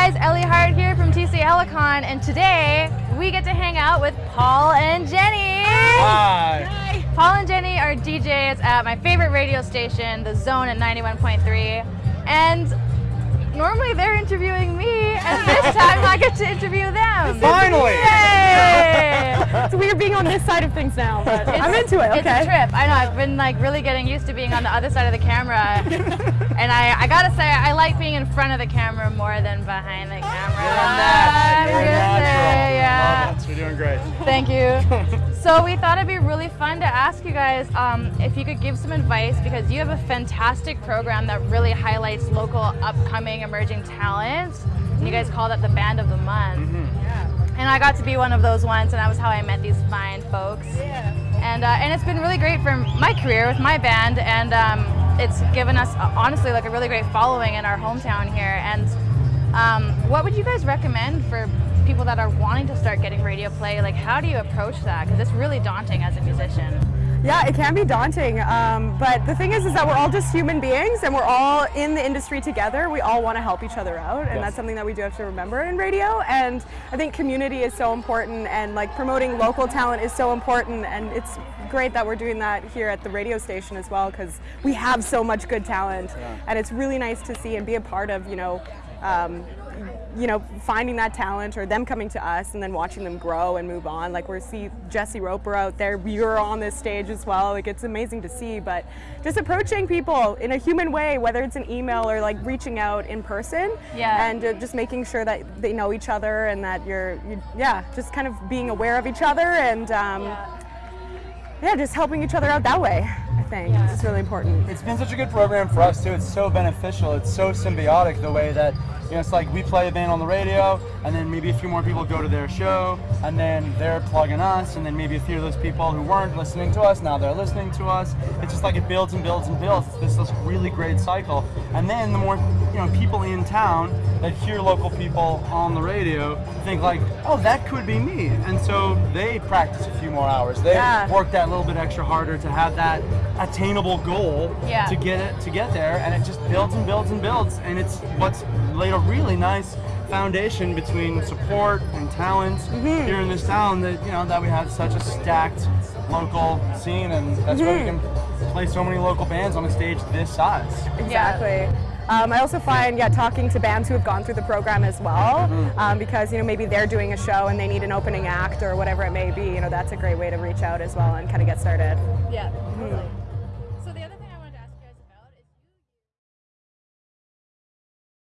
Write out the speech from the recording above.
guys, Ellie Hart here from TC Helicon, and today we get to hang out with Paul and Jenny. Hi. Hi. Paul and Jenny are DJs at my favorite radio station, The Zone at 91.3, and normally they're interviewing me, and this time I get to interview them. Finally! Yay! so we are being on this side of things now, but I'm into it. It's Okay. a trip. I know. I've been like really getting used to being on the other side of the camera, and I, I gotta say I like being in front of the camera more than behind the ah, camera. I'm You're gonna natural. say, yeah. Love it. You're doing great. Thank you. so we thought it'd be really fun to ask you guys um, if you could give some advice because you have a fantastic program that really highlights local upcoming emerging talents. And you guys mm. call that the Band of the Month. Mm-hmm. And I got to be one of those ones, and that was how I met these fine folks. And, uh, and it's been really great for my career with my band, and um, it's given us, uh, honestly, like a really great following in our hometown here. And um, what would you guys recommend for people that are wanting to start getting radio play? Like, how do you approach that? Because it's really daunting as a musician. Yeah, it can be daunting, um, but the thing is, is that we're all just human beings, and we're all in the industry together. We all want to help each other out, and Yes. that's something that we do have to remember in radio. And I think community is so important, and like promoting local talent is so important. And it's great that we're doing that here at the radio station as well, because we have so much good talent, and it's really nice to see and be a part of, you know. Um, you know, finding that talent or them coming to us and then watching them grow and move on. Like we see Jesse Roper out there, you're on this stage as well. Like it's amazing to see, but just approaching people in a human way, whether it's an email or like reaching out in person Yeah. and uh, just making sure that they know each other and that you're, you, yeah, just kind of being aware of each other and um, yeah. Just helping each other out that way. I think it's really important. It's been such a good program for us too. It's so beneficial. It's so symbiotic the way that you know it's like we play a band on the radio and then maybe a few more people go to their show and then they're plugging us and then maybe a few of those people who weren't listening to us now they're listening to us. It's just like it builds and builds and builds. It's this, this really great cycle. And then the more you know people in town that hear local people on the radio think like, oh that could be me. And so they practice a few more hours. They Yeah. work that little bit extra harder to have that attainable goal Yeah. to get it to get there and it just builds and builds and builds and it's what's a really nice foundation between support and talent Mm-hmm. here in this town that you know that we have such a stacked local scene and that's why we can Mm-hmm. play so many local bands on a stage this size Exactly. Um, I also find, yeah, talking to bands who have gone through the program as well, um, because you know maybe they're doing a show and they need an opening act or whatever it may be. You know, that's a great way to reach out as well and kind of get started. Yeah, totally.